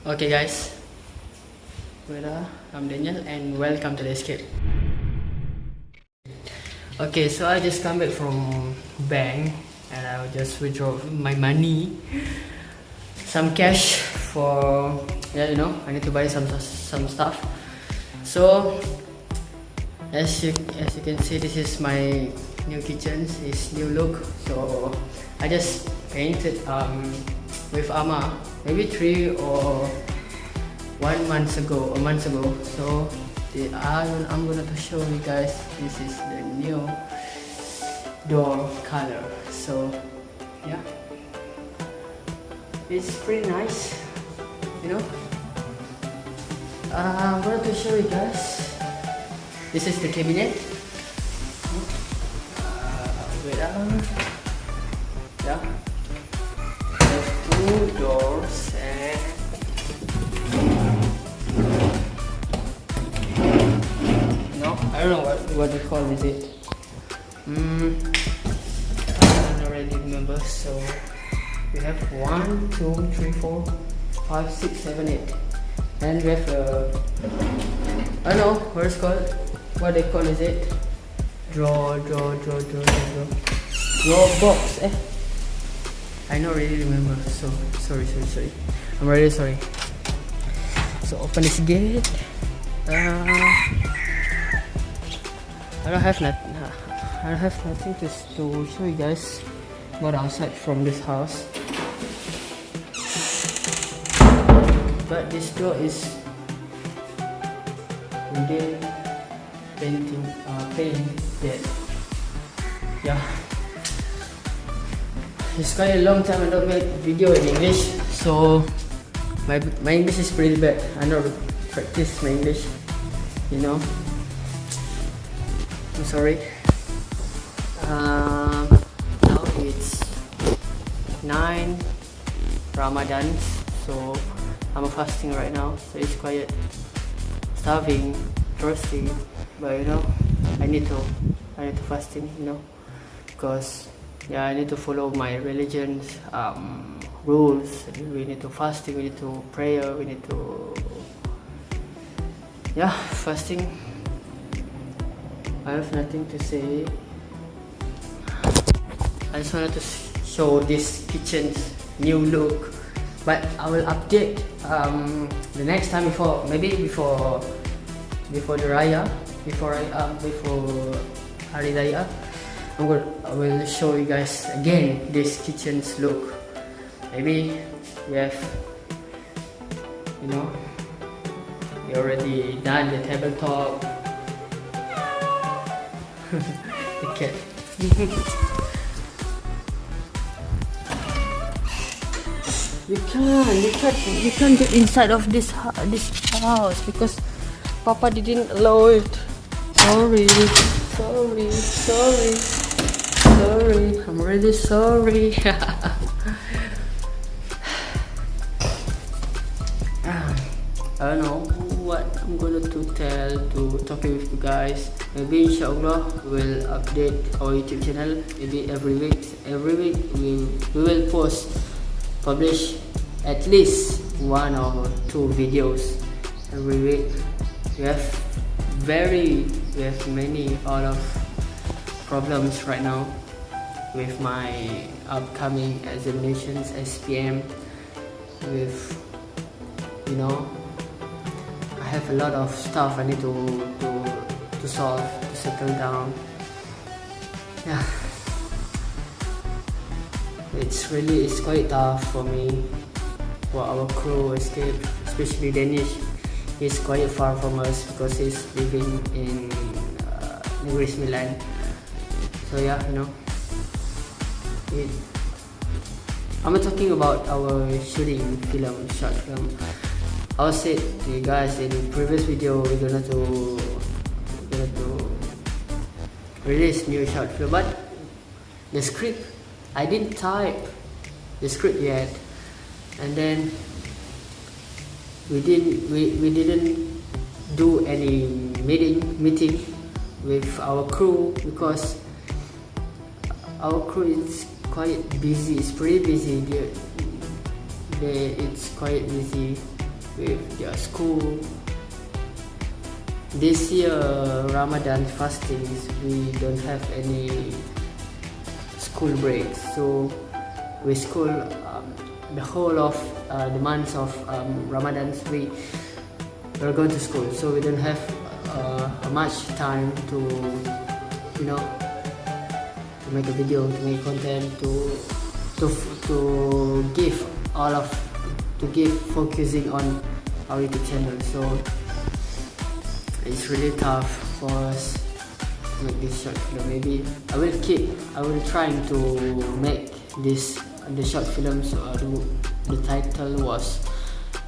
Okay guys, Weda, I'm Daniel and welcome to the escape. Okay, so I just come back from bank and I just withdraw my money, some cash for yeah you know I need to buy some some stuff. So as you as you can see, this is my new kitchen. It's new look. So I just painted um with Ama maybe three or one month ago, a month ago. So the, I'm, I'm gonna to show you guys this is the new door color. So yeah, it's pretty nice, you know. Uh, I'm gonna to show you guys. This is the cabinet. Uh, wait, uh, yeah two doors and no I don't know what what they call is it. Mm, I don't really remember so we have one two three four five six seven eight. And we have a I don't know what it's called what they call is it draw draw draw draw draw draw. Box eh? I don't really remember so sorry sorry sorry. I'm really sorry. So open this gate. Uh, I don't have not I don't have nothing to, to show you guys about outside from this house. But this door is wooden painting uh, painted yeah. It's quite a long time I don't make video in English so my, my English is pretty bad. I don't practice my English you know. I'm sorry. Um, now it's 9 Ramadan so I'm fasting right now so it's quite starving thirsty but you know I need to I need to fasting you know because yeah I need to follow my religion's um, rules. We need to fasting we need to prayer we need to yeah fasting. I have nothing to say. I just wanted to show this kitchen's new look. But I will update um, the next time before maybe before before the Raya before I uh, before Hari Raya I'm gonna, I will show you guys again this kitchen's look. Maybe we have you know we already done the tabletop. The cat. You can't you can't you can't get inside of this this house because papa didn't allow it sorry sorry sorry sorry. I'm really sorry. I don't know what I'm going to to tell to talking with you guys. Maybe inshallah we'll update our YouTube channel. Maybe every week. Every week we we will post, publish at least one or two videos every week. We have very we have many out of problems right now with my upcoming examinations SPM with you know I have a lot of stuff I need to to, to solve to settle down. Yeah. It's really it's quite tough for me for our crew escape especially Danish he's quite far from us because he's living in uh, Negeri Sembilan so yeah you know. It, I'm talking about our shooting film, short film. I said to you guys in the previous video we're gonna to we're gonna to release new short film, but the script I didn't type the script yet, and then we didn't we, we didn't do any meeting meeting with our crew because our crew is quite busy it's pretty busy. They, it's quite busy with their school. This year Ramadan fastings we don't have any school breaks. So we school the whole of uh, the months of um, Ramadan we we're going to school. So we don't have uh, much time to you know to make a video to make content to to to give all of to give focusing on our YouTube channel. So it's really tough for us to make this short film maybe I will keep I will try to make this the short film so uh, the, the title was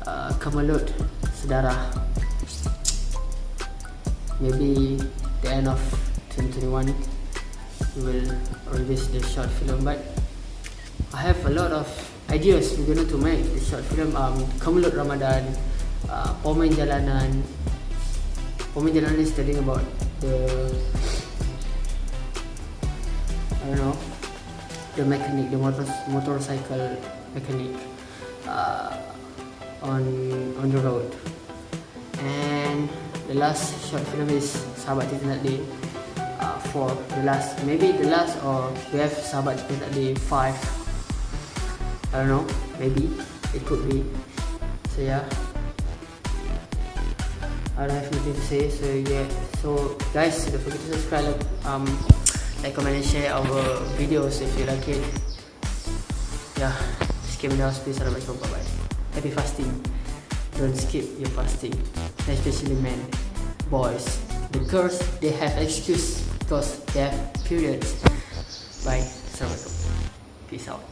uh, Kamalut Sedara maybe the end of 2021 we will release the short film but I have a lot of ideas we're going to make the short film. Um, Kamalut Ramadan uh, Pomen Jalanan. Pomen Jalanan is telling about the I don't know the mechanic the motor motorcycle mechanic uh, on on the road. And the last short film is Sahabat Tidak Day uh, for the last maybe the last or we have Sahabat Tidak Day 5 I don't know maybe it could be. So yeah. I don't have nothing to say so yeah. So guys don't forget to subscribe um like comment and share our videos if you like it. Yeah skip down please. Assalamualaikum bye bye happy fasting. Don't skip your fasting. Especially men boys. The girls they have excuse. Because they have periods. Bye. Assalamualaikum. Peace out